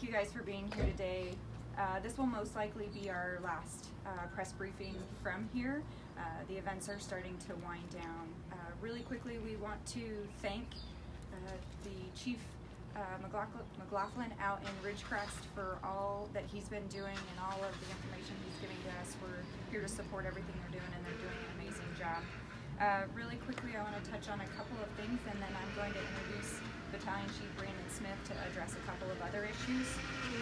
thank you guys for being here today. Uh, this will most likely be our last uh, press briefing from here. Uh, the events are starting to wind down. Uh, really quickly, we want to thank uh, the Chief uh, McLaughlin, McLaughlin out in Ridgecrest for all that he's been doing and all of the information he's giving to us. We're here to support everything they're doing, and they're doing an amazing job. Really quickly, I want to touch on a couple of things, and then I'm going to introduce Battalion Chief Brandon Smith to address a couple of other issues.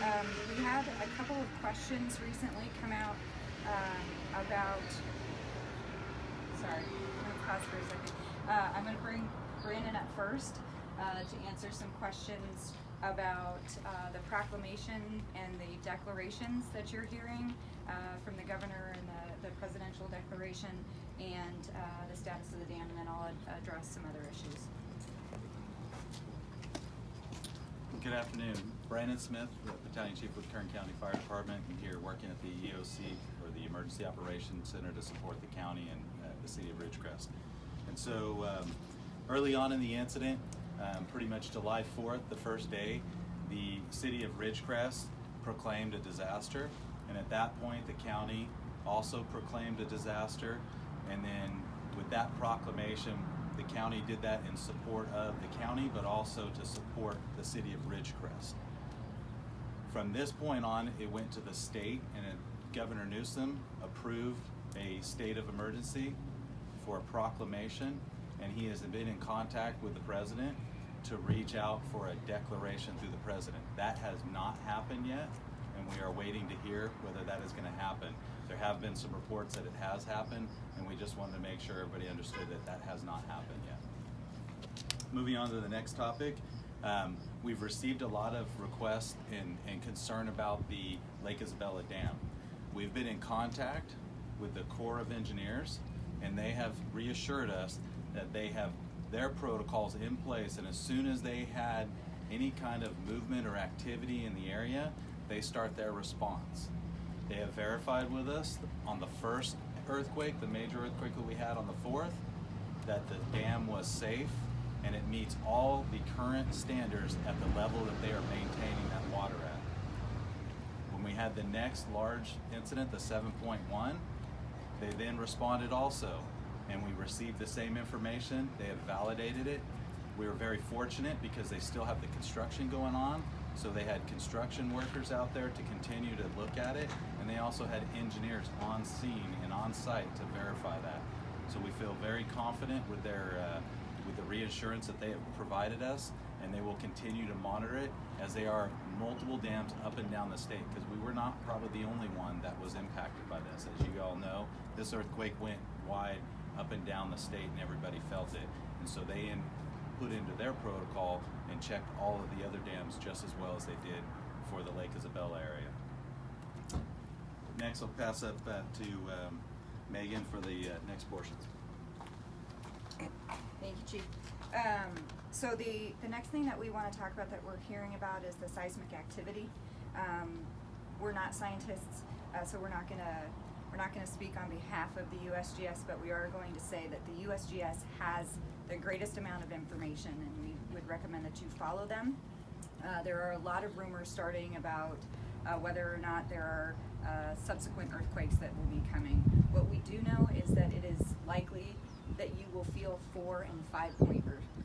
Um, we had a couple of questions recently come out um, about. Sorry, I'm going to pause for a second. Uh, I'm going to bring Brandon up first uh, to answer some questions about uh, the proclamation and the declarations that you're hearing uh, from the governor and the, the presidential declaration and uh, the status of the dam, and then I'll ad- address some other issues. Good afternoon. Brandon Smith, the Battalion Chief with Kern County Fire Department, and here working at the EOC, or the Emergency Operations Center to support the county and uh, the city of Ridgecrest. And so, um, early on in the incident, um, pretty much July 4th, the first day, the city of Ridgecrest proclaimed a disaster. And at that point, the county also proclaimed a disaster. And then with that proclamation, the county did that in support of the county, but also to support the city of Ridgecrest. From this point on, it went to the state, and Governor Newsom approved a state of emergency for a proclamation, and he has been in contact with the president to reach out for a declaration through the president. That has not happened yet, and we are waiting to hear whether that is going to happen. There have been some reports that it has happened, and we just wanted to make sure everybody understood that that has not happened yet. Moving on to the next topic, um, we've received a lot of requests and, and concern about the Lake Isabella Dam. We've been in contact with the Corps of Engineers, and they have reassured us that they have their protocols in place, and as soon as they had any kind of movement or activity in the area, they start their response. They have verified with us on the first earthquake, the major earthquake that we had on the 4th, that the dam was safe and it meets all the current standards at the level that they are maintaining that water at. When we had the next large incident, the 7.1, they then responded also, and we received the same information. They have validated it. We were very fortunate because they still have the construction going on, so they had construction workers out there to continue to look at it, and they also had engineers on scene and on site to verify that. So we feel very confident with their uh, with the reassurance that they have provided us, and they will continue to monitor it as they are multiple dams up and down the state because we were not probably the only one that was impacted by this. As you all know, this earthquake went wide up and down the state and everybody felt it. And so they in, put into their protocol and checked all of the other dams just as well as they did for the Lake Isabella area. Next, I'll pass up uh, to um, Megan for the uh, next portions. Thank you, Chief. Um, so the, the next thing that we want to talk about that we're hearing about is the seismic activity. Um, we're not scientists, uh, so we're not gonna we're not gonna speak on behalf of the USGS, but we are going to say that the USGS has the greatest amount of information, and we would recommend that you follow them. Uh, there are a lot of rumors starting about uh, whether or not there are uh, subsequent earthquakes that will be coming. What we do know is that it is likely that you will feel four and five point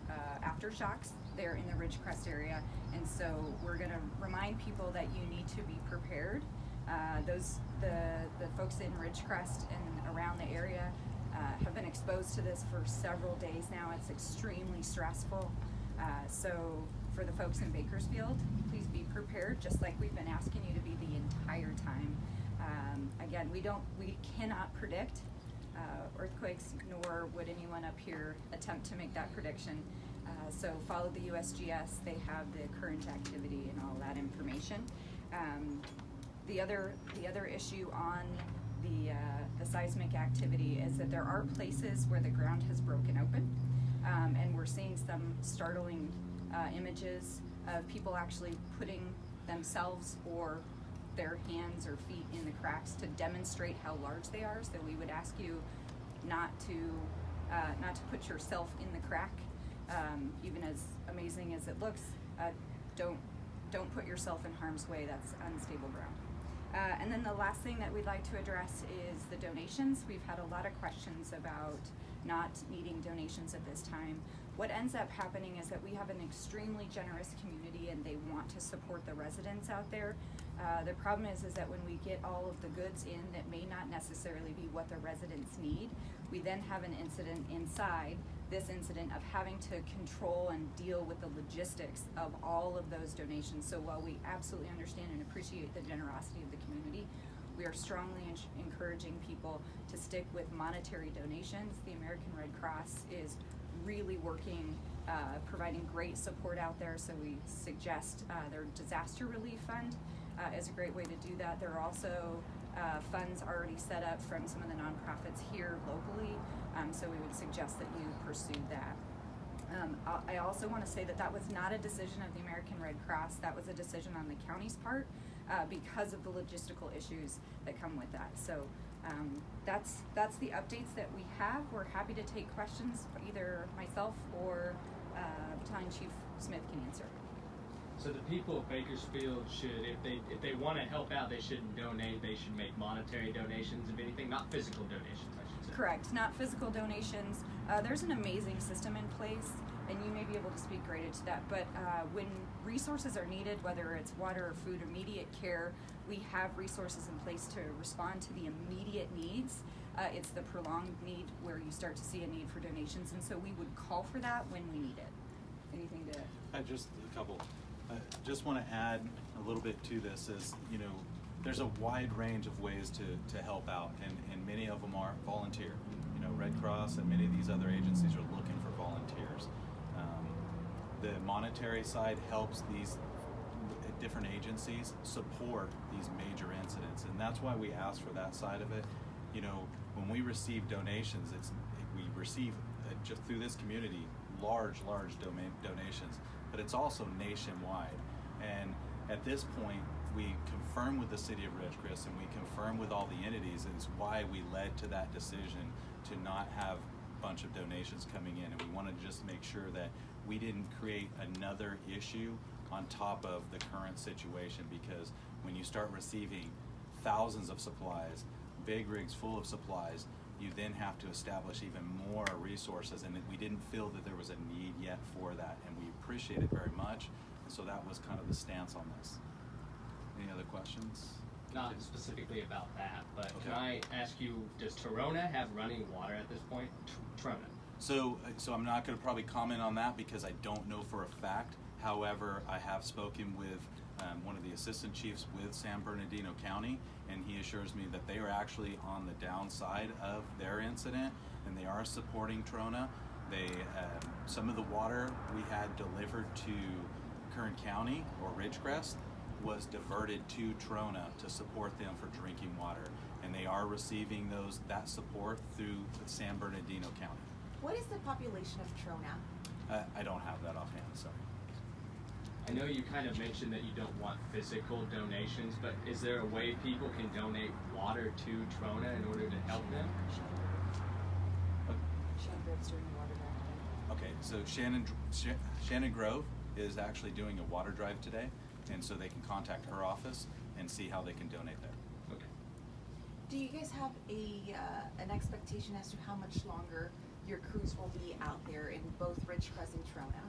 uh, aftershocks there in the Ridgecrest area. And so we're going to remind people that you need to be prepared. Uh, those the the folks in Ridgecrest and around the area uh, have been exposed to this for several days now. It's extremely stressful. Uh, so for the folks in Bakersfield, please be prepared, just like we've been asking you to be the entire time. Um, again, we don't, we cannot predict uh, earthquakes, nor would anyone up here attempt to make that prediction. Uh, so follow the USGS; they have the current activity and all that information. Um, the other, the other issue on the uh, the seismic activity is that there are places where the ground has broken open, um, and we're seeing some startling uh, images of people actually putting themselves or their hands or feet in the cracks to demonstrate how large they are. So we would ask you not to uh, not to put yourself in the crack, um, even as amazing as it looks. Uh, don't don't put yourself in harm's way. That's unstable ground. Uh, and then the last thing that we'd like to address is the donations. We've had a lot of questions about not needing donations at this time. What ends up happening is that we have an extremely generous community and they want to support the residents out there. Uh, the problem is, is that when we get all of the goods in that may not necessarily be what the residents need, we then have an incident inside this incident of having to control and deal with the logistics of all of those donations. So while we absolutely understand and appreciate the generosity of the community, we are strongly encouraging people to stick with monetary donations. The American Red Cross is really working, uh, providing great support out there. So we suggest uh, their disaster relief fund uh, is a great way to do that. There are also uh, funds already set up from some of the nonprofits here locally. Um, so we would suggest that you pursue that. Um, I also want to say that that was not a decision of the American Red Cross. That was a decision on the county's part uh, because of the logistical issues that come with that. So um, that's that's the updates that we have. We're happy to take questions. Either myself or uh, Battalion Chief Smith can answer. So the people of Bakersfield should, if they if they want to help out, they shouldn't donate. They should make monetary donations, if anything, not physical donations. I should say. Correct, not physical donations. Uh, there's an amazing system in place, and you may be able to speak greater to that. But uh, when resources are needed, whether it's water or food, immediate care, we have resources in place to respond to the immediate needs. Uh, it's the prolonged need where you start to see a need for donations, and so we would call for that when we need it. Anything to? I just a couple. I just want to add a little bit to this. Is you know, there's a wide range of ways to, to help out, and, and many of them are volunteer. You know, Red Cross and many of these other agencies are looking for volunteers. Um, the monetary side helps these different agencies support these major incidents, and that's why we ask for that side of it. You know, when we receive donations, it's we receive uh, just through this community large, large domain donations, but it's also nationwide. And at this point, we confirm with the city of Ridgecrest and we confirm with all the entities, it's why we led to that decision to not have a bunch of donations coming in. And we wanted to just make sure that we didn't create another issue on top of the current situation because when you start receiving thousands of supplies, big rigs full of supplies, you then have to establish even more resources and we didn't feel that there was a need yet for that and we appreciate it very much. And so that was kind of the stance on this. Any other questions? Not specifically about that, but can I ask you, does Torona have running water at this point? T- Trona. so so i'm not going to probably comment on that because i don't know for a fact. However i have spoken with um, one of the assistant chiefs with san bernardino county and he assures me that they are actually on the downside of their incident and they are supporting trona they um, some of the water we had delivered to kern county or ridgecrest was diverted to trona to support them for drinking water and they are receiving those that support through san bernardino county What is the population of Trona? uh, i don't have that offhand sorry I know you kind of mentioned that you don't want physical donations, but is there a way people can donate water to Trona in order to help them? Okay, so Shannon, Sh- Shannon Grove is actually doing a water drive today, and so they can contact her office and see how they can donate there. Okay. Do you guys have a uh, an expectation as to how much longer your crews will be out there in both Ridgecrest and Trona?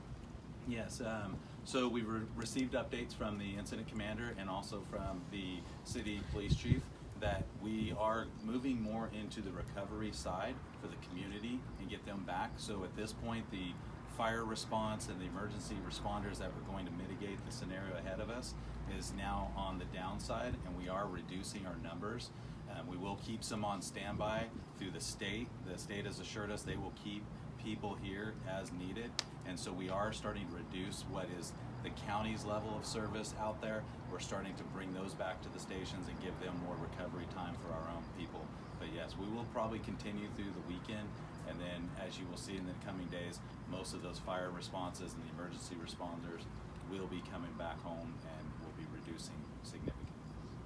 Yes, um, so we re- received updates from the incident commander and also from the city police chief that we are moving more into the recovery side for the community and get them back. So at this point, the fire response and the emergency responders that were going to mitigate the scenario ahead of us is now on the downside, and we are reducing our numbers. Um, we will keep some on standby through the state. The state has assured us they will keep people here as needed, and so we are starting to reduce what is the county's level of service out there. We're starting to bring those back to the stations and give them more recovery time for our own people. Yes, we will probably continue through the weekend, and then as you will see in the coming days, most of those fire responses and the emergency responders will be coming back home and will be reducing significantly.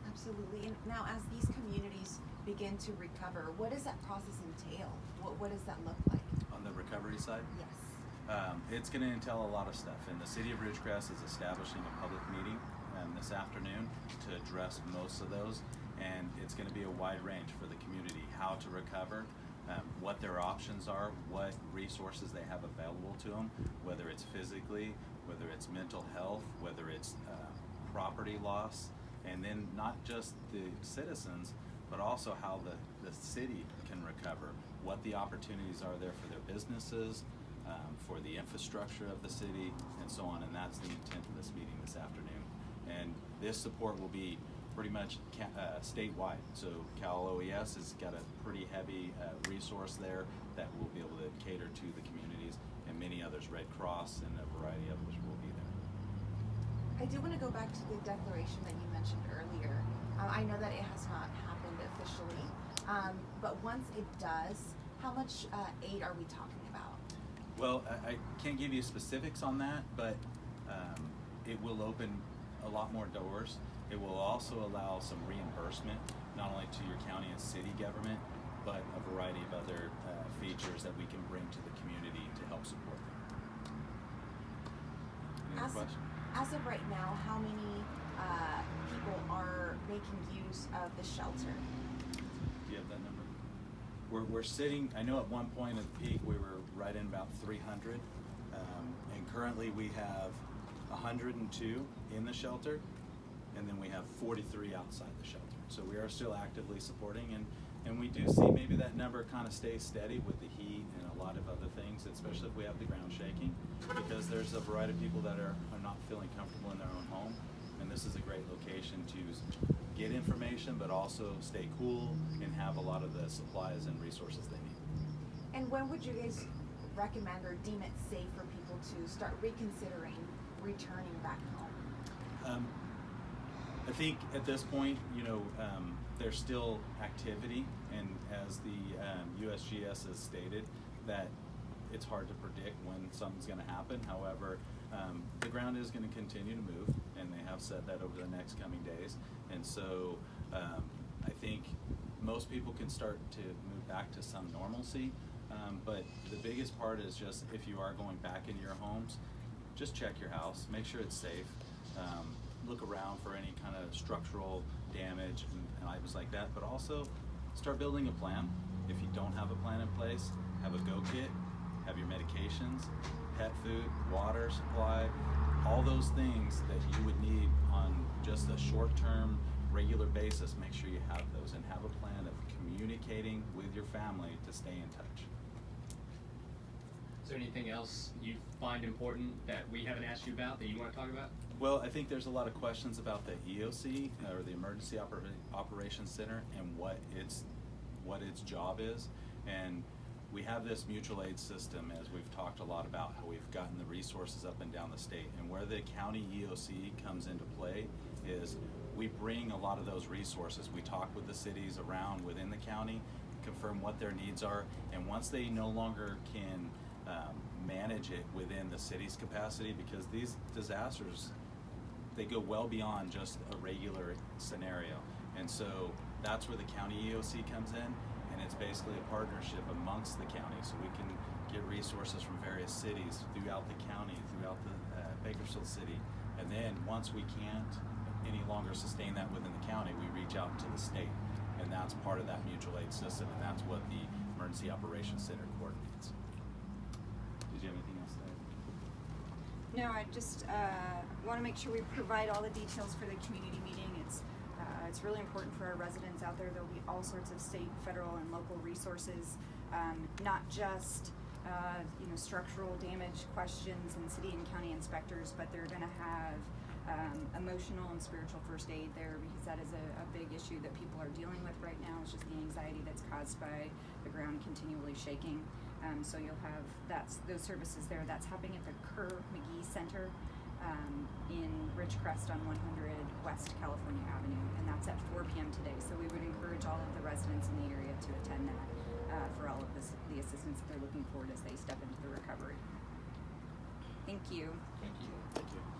Absolutely. And now, as these communities begin to recover, what does that process entail? What What does that look like? On the recovery side, Yes. Um, it's going to entail a lot of stuff, and the city of Ridgecrest is establishing a public meeting um, this afternoon to address most of those, and it's going to be a wide range for the community how to recover, um, what their options are, what resources they have available to them, whether it's physically, whether it's mental health, whether it's uh, property loss, and then not just the citizens, but also how the, the city can recover, what the opportunities are there for their businesses, um, for the infrastructure of the city, and so on. And that's the intent of this meeting this afternoon. And this support will be pretty much ca- uh, statewide. So Cal OES has got a pretty heavy uh, resource there that will be able to cater to the communities, and many others, Red Cross and a variety of others will be there. I do want to go back to the declaration that you mentioned earlier. Uh, I know that it has not happened officially, um, but once it does, how much uh, aid are we talking about? Well, I, I can't give you specifics on that, but um, it will open a lot more doors. It will also allow some reimbursement, not only to your county and city government, but a variety of other uh, features that we can bring to the community to help support them. As, as of right now, how many uh, people are making use of the shelter? Do you have that number? We're, we're sitting, I know at one point at the peak, we were right in about three hundred. Um, and currently we have hundred and two in the shelter, and then we have forty-three outside the shelter. So we are still actively supporting, and, and we do see maybe that number kind of stays steady with the heat and a lot of other things, especially if we have the ground shaking, because there's a variety of people that are, are not feeling comfortable in their own home, and this is a great location to get information, but also stay cool and have a lot of the supplies and resources they need. And when would you guys recommend or deem it safe for people to start reconsidering returning back home? Um, I think at this point, you know, um, there's still activity, and as the um, USGS has stated, that it's hard to predict when something's going to happen. However, um, the ground is going to continue to move, and they have said that over the next coming days. And so, um, I think most people can start to move back to some normalcy. Um, but the biggest part is just if you are going back into your homes, just check your house, make sure it's safe. Look around for any kind of structural damage and, and items like that, but also start building a plan. If you don't have a plan in place, have a go kit, have your medications, pet food, water supply, all those things that you would need on just a short term, regular basis. Make sure you have those and have a plan of communicating with your family to stay in touch. Is there anything else you find important that we haven't asked you about that you want to talk about? Well, I think there's a lot of questions about the EOC uh, or the Emergency Oper- Operations Center and what its what its job is. And we have this mutual aid system, as we've talked a lot about, how we've gotten the resources up and down the state. And where the county EOC comes into play is we bring a lot of those resources. We talk with the cities around within the county, confirm what their needs are, and once they no longer can um, manage it within the city's capacity, because these disasters they go well beyond just a regular scenario. And so that's where the county EOC comes in, and it's basically a partnership amongst the county. So we can get resources from various cities throughout the county, throughout the uh, Bakersfield city. And then once we can't any longer sustain that within the county, we reach out to the state. And that's part of that mutual aid system, and that's what the Emergency Operations Center coordinates. Did you have anything else to add? No, I just uh, want to make sure we provide all the details for the community meeting. It's uh, it's really important for our residents out there. There'll be all sorts of state, federal, and local resources, um, not just uh, you know structural damage questions and city and county inspectors, but they're going to have um, emotional and spiritual first aid there because that is a, a big issue that people are dealing with right now. It's just the anxiety that's caused by the ground continually shaking. Um, so you'll have that's those services there. That's happening at the Kerr McGee Center um, in Ridgecrest on 100 West California Avenue, and that's at 4 p.m. today. So we would encourage all of the residents in the area to attend that uh, for all of this, the assistance that they're looking forward as they step into the recovery. Thank you. Thank you. Thank you.